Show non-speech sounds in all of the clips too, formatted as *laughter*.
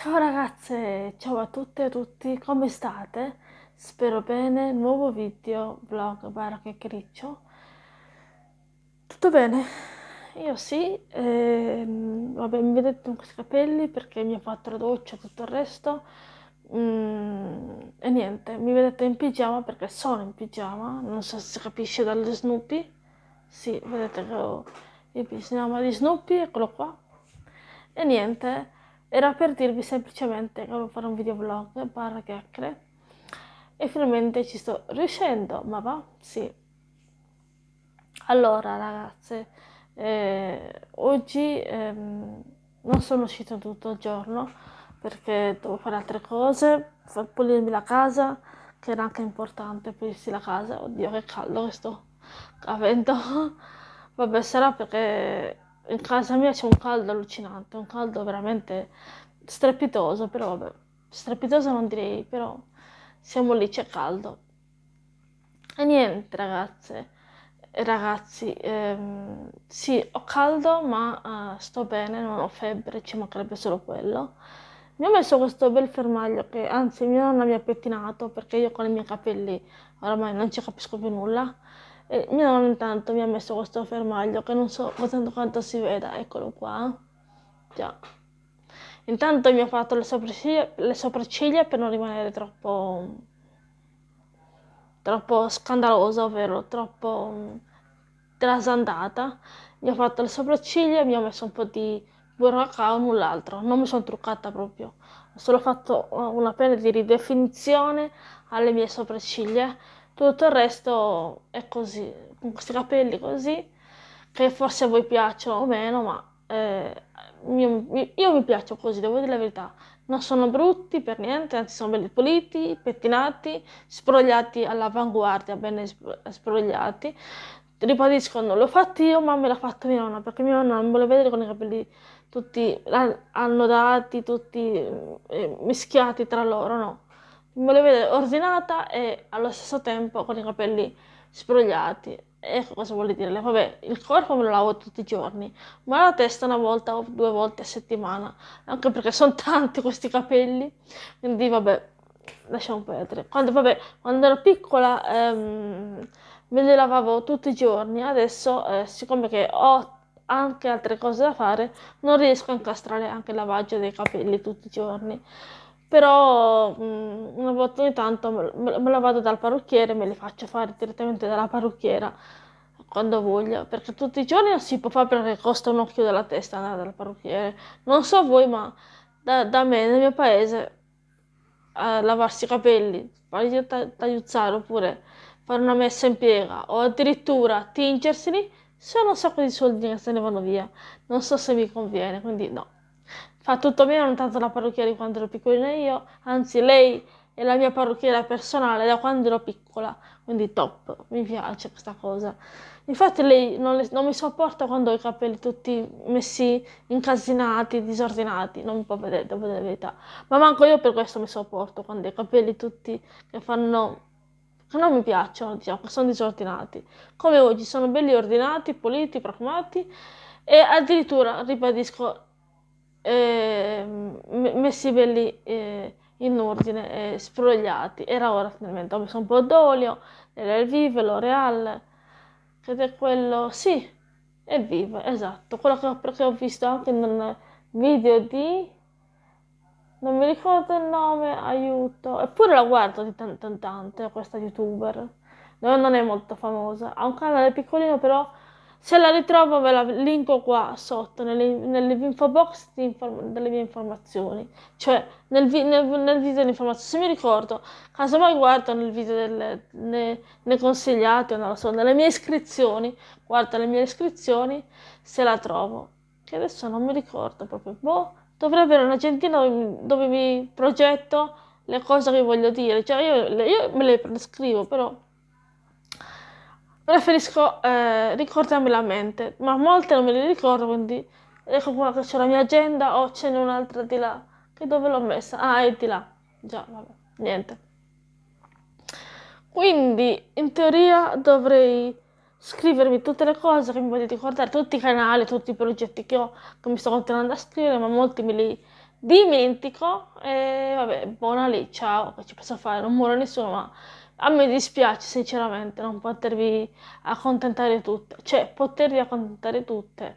Ciao ragazze, ciao a tutte e a tutti, come state? Spero bene, nuovo video, vlog, barra chiacchiericcio. Tutto bene? Io sì, ehm, vabbè mi vedete con questi capelli perché mi ho fatto la doccia e tutto il resto. Mm, e niente, mi vedete in pigiama perché sono in pigiama, non so se si capisce dalle Snoopy. Sì, vedete che ho il pigiama di Snoopy, eccolo qua. E niente era per dirvi semplicemente che volevo fare un video vlog barra chiacchiere e finalmente ci sto riuscendo, ma va? Sì. Allora ragazze, eh, oggi ehm, non sono uscita tutto il giorno perché devo fare altre cose, pulirmi la casa, che era anche importante pulirsi la casa, oddio che caldo che sto avendo, *laughs* vabbè sarà perché in casa mia c'è un caldo allucinante, un caldo veramente strepitoso, però vabbè, strepitoso non direi, però siamo lì, c'è caldo. E niente ragazze ragazzi, ehm, sì, ho caldo ma uh, sto bene, non ho febbre, ci mancherebbe solo quello. Mi ho messo questo bel fermaglio che anzi mia nonna mi ha pettinato perché io con i miei capelli oramai non ci capisco più nulla e mia nonna intanto mi ha messo questo fermaglio che non so tanto quanto si veda, eccolo qua. Già. Intanto mi ha fatto le sopracciglia, le sopracciglia per non rimanere troppo, troppo scandalosa, ovvero troppo trasandata. Mi ha fatto le sopracciglia, mi ha messo un po' di burro cacao, null'altro. Non mi sono truccata proprio. Ho solo fatto una pena di ridefinizione alle mie sopracciglia tutto il resto è così, con questi capelli così, che forse a voi piacciono o meno, ma eh, io, io, mi piaccio così, devo dire la verità. Non sono brutti per niente, anzi sono belli puliti, pettinati, sbrogliati all'avanguardia, bene sbrogliati. Ribadisco, non l'ho fatto io, ma me l'ha fatto mia nonna, perché mia nonna non vuole vedere con i capelli tutti annodati, tutti eh, mischiati tra loro, no me lo vedo ordinata e allo stesso tempo con i capelli sbrogliati. Ecco cosa vuol dire. Vabbè, il corpo me lo lavo tutti i giorni, ma la testa una volta o due volte a settimana, anche perché sono *laughs* tanti questi capelli, quindi vabbè, lasciamo perdere. Quando, vabbè, quando ero piccola ehm, me li lavavo tutti i giorni, adesso eh, siccome che ho anche altre cose da fare, non riesco a incastrare anche il lavaggio dei capelli tutti i giorni però mh, mm, una volta ogni tanto me, me, la vado dal parrucchiere, me li faccio fare direttamente dalla parrucchiera quando voglio, perché tutti i giorni non si può fare perché costa un occhio della testa andare dal parrucchiere. Non so voi, ma da, da me, nel mio paese, lavarsi i capelli, farli tagliuzzare oppure fare una messa in piega o addirittura tingerseli, sono un sacco di soldi che se ne vanno via. Non so se mi conviene, quindi no. Fa tutto bene, non tanto la parrucchiera di quando ero piccolina io, anzi lei è la mia parrucchiera personale da quando ero piccola, quindi top, mi piace questa cosa. Infatti lei non, le, non mi sopporta quando ho i capelli tutti messi incasinati, disordinati, non mi può vedere, devo dire la verità. Ma manco io per questo mi sopporto quando ho i capelli tutti che fanno che non mi piacciono, diciamo, che sono disordinati. Come oggi sono belli ordinati, puliti, profumati e addirittura, ribadisco, eh, messi belli eh, in ordine, eh, sfrogliati. Era ora finalmente, ho messo un po' d'olio, era il Vive, L'Oreal, ed è quello, sì, è il Vive, esatto, quello che ho, che ho visto anche nel video di... Non mi ricordo il nome, aiuto. Eppure la guardo di tanto in tanto, questa youtuber. Non è molto famosa. Ha un canale piccolino, però se la ritrovo ve la linko qua sotto nell'info box delle mie informazioni, cioè nel, vi, nel, nel video di informazioni. Se mi ricordo, casomai guardo nel video delle, ne, nei consigliati o non lo so, nelle mie iscrizioni, guarda le mie iscrizioni se la trovo. Che adesso non mi ricordo proprio. Boh, dovrei avere un'agentina dove, dove mi progetto le cose che voglio dire. Cioè io, io me le scrivo, però preferisco eh, ricordarmela a mente, ma molte non me le ricordo, quindi ecco qua che c'è la mia agenda o ce n'è un'altra di là, che dove l'ho messa? Ah, è di là, già, vabbè, niente. Quindi, in teoria, dovrei scrivermi tutte le cose che mi voglio ricordare, tutti i canali, tutti i progetti che ho, che mi sto continuando a scrivere, ma molti me li dimentico e vabbè, buona lì, ciao, che ci posso fare, non muore nessuno, ma a me dispiace sinceramente non potervi accontentare tutte, cioè potervi accontentare tutte,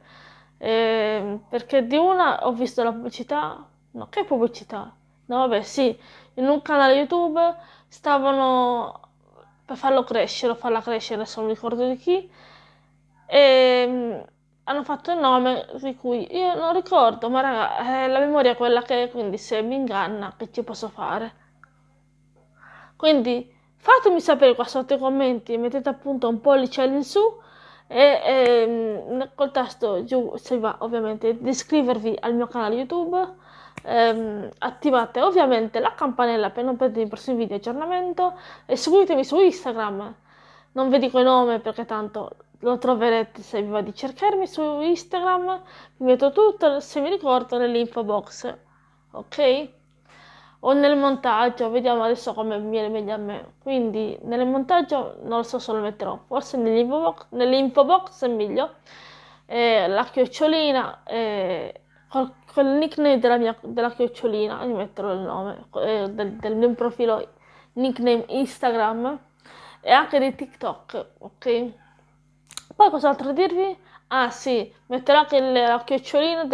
eh, perché di una ho visto la pubblicità, no, che pubblicità? No, vabbè, sì, in un canale YouTube stavano per farlo crescere o farla crescere, adesso non ricordo di chi, e hanno fatto il nome di cui io non ricordo, ma raga, eh, la memoria è quella che è, quindi se mi inganna, che ci posso fare? Quindi fatemi sapere qua sotto i commenti, mettete appunto un pollice in su e, e col tasto giù se va ovviamente di iscrivervi al mio canale YouTube. Ehm, attivate ovviamente la campanella per non perdere i prossimi video di aggiornamento e seguitemi su Instagram non vi dico il nome perché tanto lo troverete se vi va di cercarmi su Instagram, vi metto tutto, se mi ricordo, nell'info box, ok? O nel montaggio, vediamo adesso come viene meglio a me. Quindi nel montaggio non lo so se lo metterò, forse nell'info box, nell'info box è meglio. Eh, la chiocciolina, eh, col, col nickname della, mia, della chiocciolina, vi metterò il nome eh, del, del mio profilo nickname Instagram e anche di TikTok, ok? Poi cos'altro dirvi? Ah sì, metterò anche la chiocciolina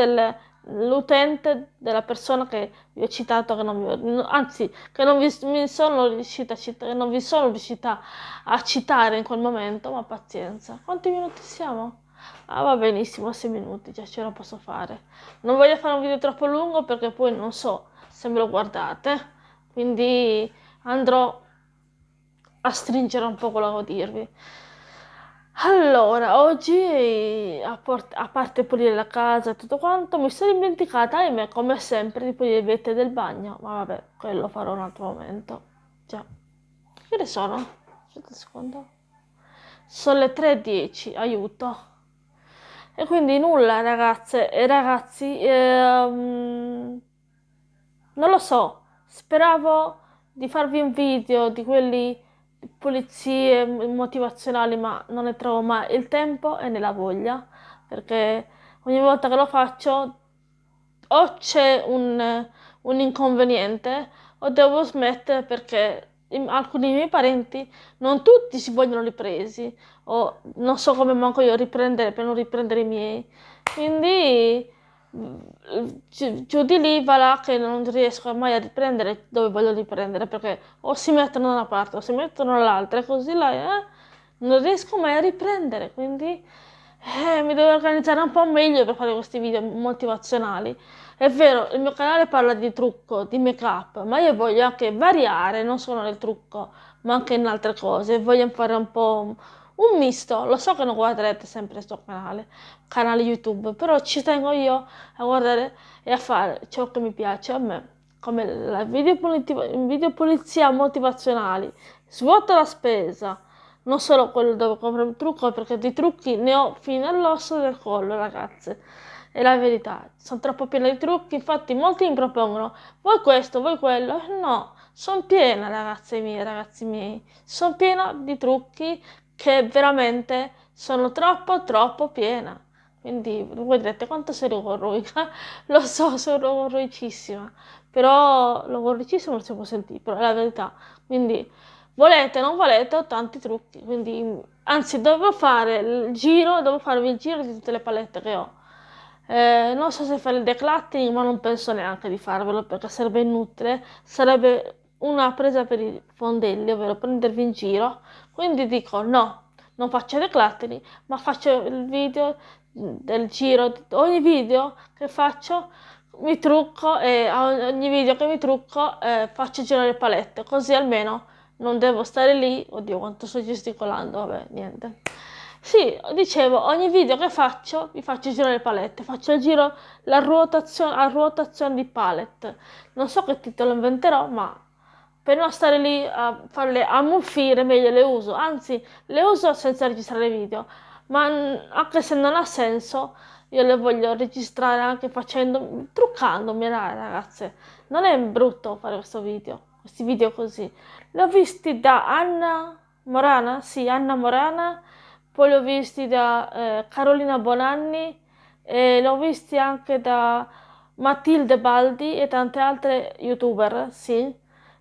dell'utente, della persona che vi ho citato, che vi, anzi, che non vi, mi sono riuscita a citare, non vi sono riuscita a citare in quel momento, ma pazienza. Quanti minuti siamo? Ah, va benissimo, 6 minuti, già ce la posso fare. Non voglio fare un video troppo lungo perché poi non so se me lo guardate, quindi andrò a stringere un po' quello che devo dirvi. Allora, oggi a, a parte pulire la casa e tutto quanto, mi sono dimenticata, ahimè, come sempre, di pulire le vette del bagno. Ma vabbè, quello farò un altro momento. Già. Che ne sono? Aspetta un secondo. Sono le 3.10, aiuto. E quindi nulla, ragazze e ragazzi. Ehm, non lo so, speravo di farvi un video di quelli pulizie motivazionali, ma non ne trovo mai. Il tempo e né la voglia, perché ogni volta che lo faccio o c'è un, un inconveniente o devo smettere perché alcuni miei parenti non tutti si vogliono ripresi o non so come manco io riprendere per non riprendere i miei. Quindi giù di lì va là che non riesco mai a riprendere dove voglio riprendere perché o si mettono da una parte o si mettono dall'altra e così là eh, non riesco mai a riprendere quindi eh, mi devo organizzare un po' meglio per fare questi video motivazionali. È vero il mio canale parla di trucco di make up ma io voglio anche variare non solo nel trucco ma anche in altre cose. Voglio fare un po' un misto, lo so che non guarderete sempre questo canale, canale YouTube, però ci tengo io a guardare e a fare ciò che mi piace a me, come la video, video pulizia motivazionali, svuota la spesa, non solo quello dove compro il trucco, perché di trucchi ne ho fino all'osso del collo, ragazze. È la verità, sono troppo piena di trucchi, infatti molti mi propongono, vuoi questo, vuoi quello? No, sono piena, ragazze mie, ragazzi miei, sono piena di trucchi che veramente sono troppo troppo piena. Quindi voi direte quanto sei logorroica? *laughs* Lo so, sono logorroicissima, però logorroicissima non si può sentire, però è la verità. Quindi volete, non volete, ho tanti trucchi. Quindi, anzi, devo fare il giro, devo farvi il giro di tutte le palette che ho. Eh, non so se fare il decluttering, ma non penso neanche di farvelo perché sarebbe inutile. Sarebbe una presa per i fondelli, ovvero prendervi in giro. Quindi dico no, non faccio decluttering, ma faccio il video del giro. Ogni video che faccio mi trucco e ogni video che mi trucco eh, faccio girare le palette, così almeno non devo stare lì. Oddio, quanto sto gesticolando, vabbè, niente. Sì, dicevo, ogni video che faccio mi faccio girare le palette, faccio il giro, la ruotazione, a ruotazione di palette. Non so che titolo inventerò, ma per non stare lì a farle ammuffire meglio le uso. Anzi le uso senza registrare video ma anche se non ha senso io le voglio registrare anche facendo truccandomi ragazze. Non è brutto fare questo video questi video così. Li ho visti da Anna Morana sì Anna Morana poi li ho visti da eh, Carolina Bonanni e li ho visti anche da Matilde Baldi e tante altre youtuber, sì,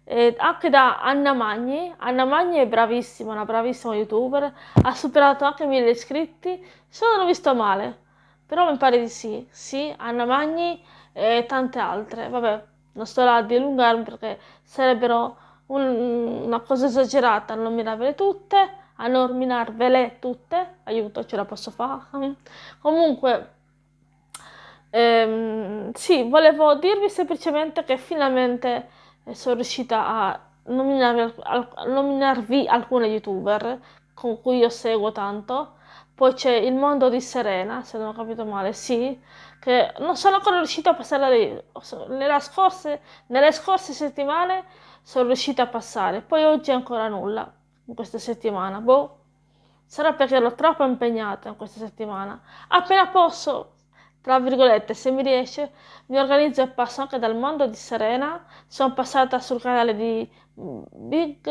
e anche da Anna Magni. Anna Magni è bravissima, una bravissima youtuber, ha superato anche mille iscritti, se non ho visto male, però mi pare di sì, sì, Anna Magni e tante altre, vabbè, non sto là a dilungarmi perché sarebbero un, una cosa esagerata. A nominarvele tutte, a nominarvele tutte, aiuto, ce la posso fare. *laughs* Comunque, ehm, sì, volevo dirvi semplicemente che finalmente sono riuscita a nominarvi, a nominarvi alcune youtuber con cui io seguo tanto. Poi c'è il mondo di Serena, se non ho capito male, sì, che non sono ancora riuscita a passare. Nelle scorse, nelle scorse settimane sono riuscita a passare, poi oggi ancora nulla, in questa settimana. Boh, sarà perché ero troppo impegnata in questa settimana. Appena posso, tra virgolette, se mi riesce, mi organizzo e passo anche dal mondo di Serena. Sono passata sul canale di Big...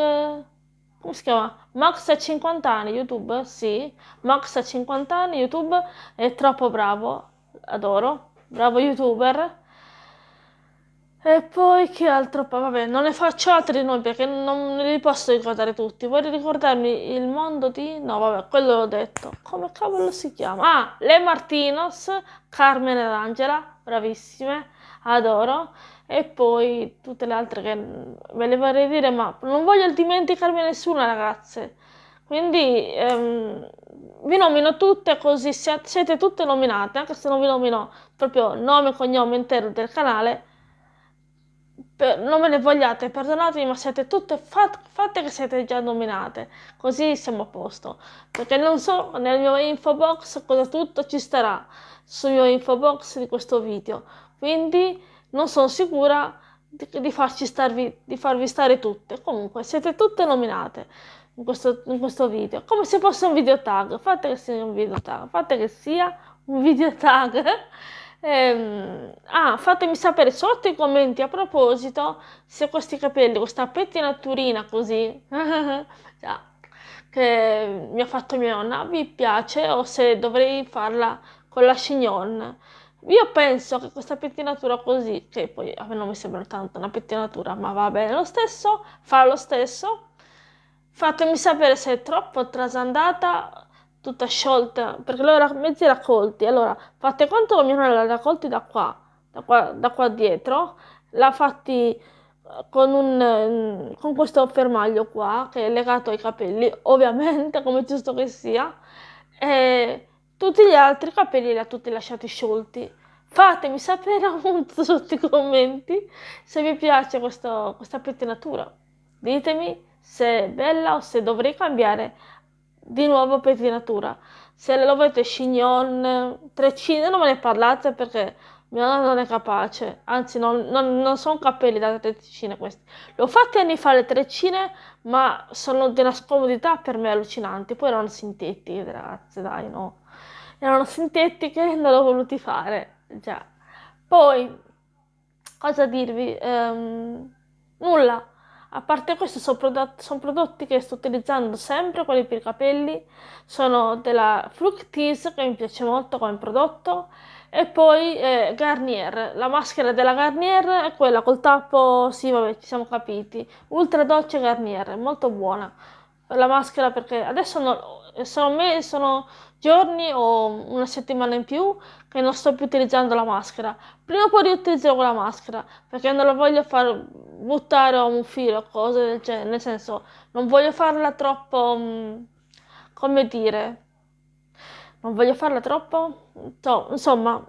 come si chiama? Max a 50 anni, YouTube, sì. Max a 50 anni, YouTube, è troppo bravo, adoro, bravo YouTuber. E poi che altro? Vabbè, non ne faccio altri di noi perché non li posso ricordare tutti. Vorrei ricordarmi il mondo di... No, vabbè, quello l'ho detto. Come cavolo si chiama? Ah, Le Martinos, Carmen ed Angela, bravissime, adoro. E poi tutte le altre che ve le vorrei dire, ma non voglio dimenticarmi nessuna, ragazze. Quindi ehm, vi nomino tutte così siete tutte nominate, anche se non vi nomino proprio nome e cognome intero del canale per, non me ne vogliate, perdonatemi, ma siete tutte fat, fatte che siete già nominate, così siamo a posto. Perché non so nel mio info box cosa tutto ci starà sul mio info box di questo video, quindi non sono sicura di, di, farci starvi, di farvi stare tutte. Comunque siete tutte nominate in questo, in questo video, come se fosse un video tag, fate che sia un video tag, fate che sia un video tag. *laughs* Ehm, ah, fatemi sapere sotto i commenti a proposito se questi capelli, questa pettinaturina così, già, *laughs* che mi ha fatto mia nonna, vi piace o se dovrei farla con la chignon. Io penso che questa pettinatura così, che poi a me non mi sembra tanto una pettinatura, ma va bene lo stesso, fa lo stesso. Fatemi sapere se è troppo trasandata tutta sciolta, perché l'ho mezzi raccolti. Allora, fate conto che mia l'ha raccolti da qua, da qua, da qua dietro, l'ha fatti eh, con, un, mm, con questo fermaglio qua, che è legato ai capelli, *laughs* ovviamente, come giusto che sia, e tutti gli altri capelli li ha tutti lasciati sciolti. Fatemi sapere *laughs* appunto sotto i commenti se vi piace questo, questa pettinatura. Ditemi se è bella o se dovrei cambiare di nuovo pettinatura. Se lo volete chignon, treccine, non me ne parlate perché mia nonna non è capace. Anzi, non, non, non sono capelli da treccine questi. L'ho fatti anni fa le treccine, ma sono di una scomodità per me allucinanti. Poi erano sintetiche, ragazze, dai, no. Erano sintetiche, non l'ho voluti fare. Già. Poi, cosa dirvi? Um, nulla a parte questo sono prodotti, sono prodotti che sto utilizzando sempre, quelli per i capelli, sono della Fructis che mi piace molto come prodotto. E poi eh, Garnier, la maschera della Garnier è quella col tappo, sì vabbè ci siamo capiti, Ultra Dolce Garnier, molto buona. La maschera perché adesso no, sono, me, sono giorni o una settimana in più che non sto più utilizzando la maschera. Prima o poi riutilizzerò la maschera perché non la voglio far buttare o un filo cose del genere, nel senso non voglio farla troppo, mm, come dire, non voglio farla troppo, insomma,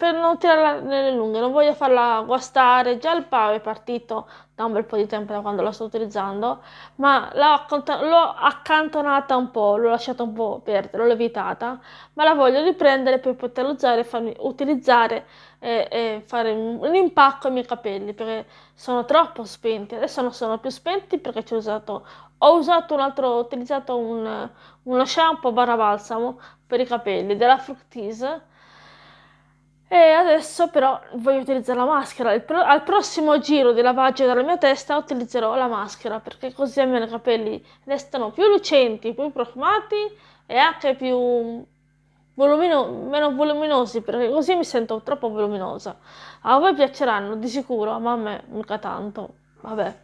per non tirarla nelle lunghe, non voglio farla guastare, già il pavo è partito da un bel po' di tempo da quando la sto utilizzando, ma l'ho accantonata un po', l'ho lasciata un po' perdere, l'ho evitata, ma la voglio riprendere per poterla usare farmi utilizzare e, e fare un, impacco ai miei capelli perché sono troppo spenti, adesso non sono più spenti perché ho usato, ho usato un altro, ho utilizzato un, uno shampoo barra balsamo per i capelli della Fructis e adesso però voglio utilizzare la maschera. Pro- al prossimo giro di lavaggio della mia testa utilizzerò la maschera perché così almeno i capelli restano più lucenti, più profumati e anche più, volumino, meno voluminosi perché così mi sento troppo voluminosa. A voi piaceranno di sicuro, ma a me mica tanto. Vabbè.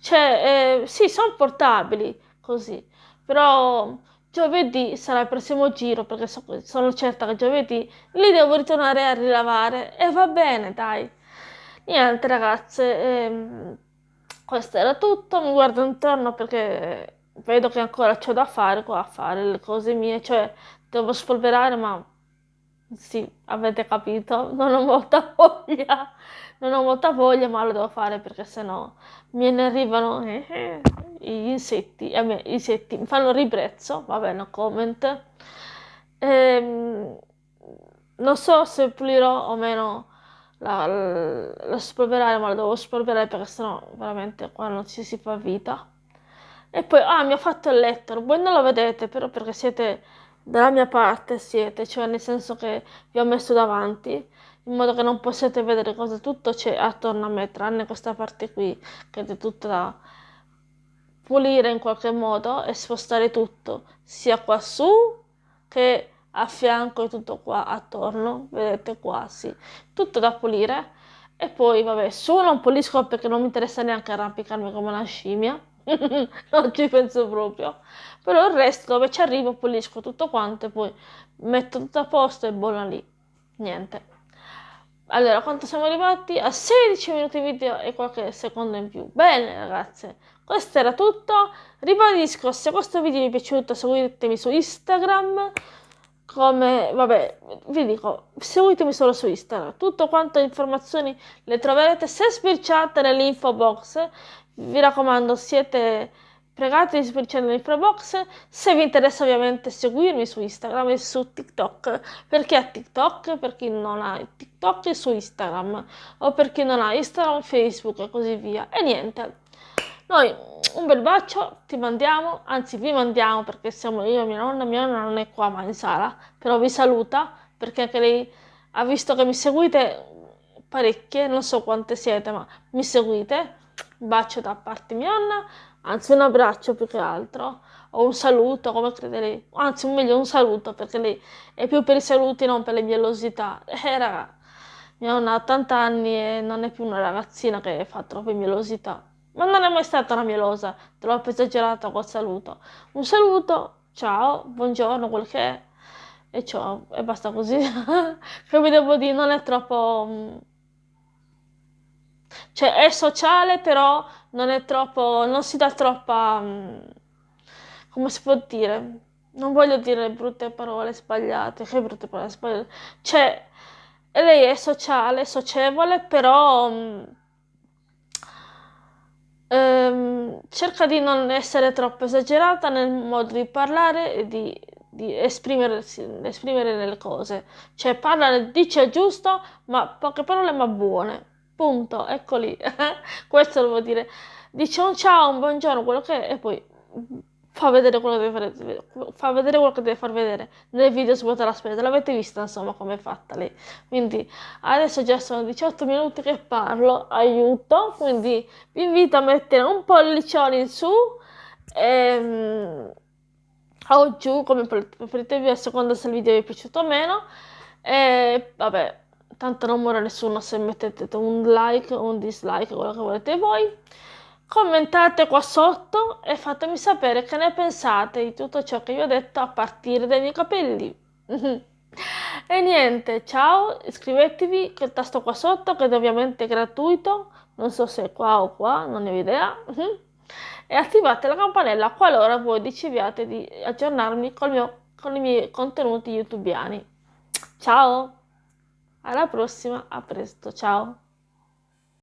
Cioè, eh, sì, sono portabili così, però giovedì sarà il prossimo giro perché so, sono certa che giovedì li devo ritornare a rilavare. E va bene, dai. Niente ragazze, ehm, questo era tutto, mi guardo intorno perché vedo che ancora c'ho da fare qua a fare le cose mie, cioè devo spolverare, ma sì, avete capito, non ho molta *laughs* voglia, non ho molta voglia, ma lo devo fare perché sennò me ne arrivano eh, eh, gli insetti, me gli insetti mi fanno ribrezzo, va bene, comment. Ehm, non so se pulirò o meno la, la, la spolverare, ma la devo spolverare perché sennò veramente qua non ci si fa vita. E poi, ah, mi ha fatto il letto, voi non lo vedete, però perché siete dalla mia parte siete, cioè nel senso che vi ho messo davanti, in modo che non possiate vedere cosa tutto c'è attorno a me, tranne questa parte qui, che è tutta da pulire in qualche modo e spostare tutto, sia qua su che a fianco e tutto qua attorno, vedete qua, sì, tutto da pulire. E poi, vabbè, su non pulisco perché non mi interessa neanche arrampicarmi come una scimmia, *laughs* non ci penso proprio. Però il resto dove ci arrivo pulisco tutto quanto e poi metto tutto a posto e buona lì. Niente allora quanto siamo arrivati? a 16 minuti video e qualche secondo in più. Bene ragazze questo era tutto. Ribadisco se questo video vi è piaciuto seguitemi su Instagram. Come vabbè vi dico seguitemi solo su Instagram. Tutto quanto informazioni le troverete se sbirciate nell'info box. Vi raccomando siete pregate di iscrivervi nell'info box se vi interessa ovviamente seguirmi su Instagram e su TikTok. Perché a TikTok? Per chi non ha TikTok e su Instagram. O per chi non ha Instagram, Facebook e così via. E niente. Noi un bel bacio ti mandiamo. Anzi vi mandiamo perché siamo io e mia nonna mia nonna non è qua ma in sala. Però vi saluta perché anche lei ha visto che mi seguite parecchie non so quante siete ma mi seguite. Bacio da parte mia nonna anzi un abbraccio più che altro, o un saluto, come crede lei, anzi meglio un saluto, perché lei è più per i saluti, non per le mielosità. *laughs* Eh raga, mia nonna ha 80 anni e non è più una ragazzina che fa troppe mielosità, ma non è mai stata una mielosa, troppo esagerata col saluto. Un saluto, ciao, buongiorno, quel che è, e ciao, e basta così. *laughs* che vi devo dire, non è troppo... Mm, cioè è sociale però non è troppo, non si dà troppa, mm, come si può dire, non voglio dire brutte parole sbagliate, che brutte parole sbagliate, cioè lei è sociale, socievole, però um, cerca di non essere troppo esagerata nel modo di parlare e di, di esprimere, esprimere le cose, cioè parla, dice giusto, ma poche parole ma buone. Punto, ecco lì. *laughs* Questo lo vuol dire. Dice un ciao, un buongiorno, quello che è, e poi fa vedere quello che deve fare, fa vedere quello che deve far vedere nel video su la spesa. L'avete vista, insomma, come è fatta lei. Quindi adesso già sono 18 minuti che parlo, aiuto, quindi vi invito a mettere un pollicione in su ehm, o giù, come preferite a seconda se il video vi è piaciuto o meno. E vabbè, tanto non muore nessuno se mettete un like o un dislike, quello che volete voi. Commentate qua sotto e fatemi sapere che ne pensate di tutto ciò che vi ho detto a partire dai miei capelli. *laughs* e niente, ciao, iscrivetevi col tasto qua sotto che è ovviamente gratuito, non so se è qua o qua, non ne ho idea. *laughs* e attivate la campanella qualora voi decidiate di aggiornarmi mio, con i miei contenuti youtubiani. Ciao! Alla prossima, a presto, ciao!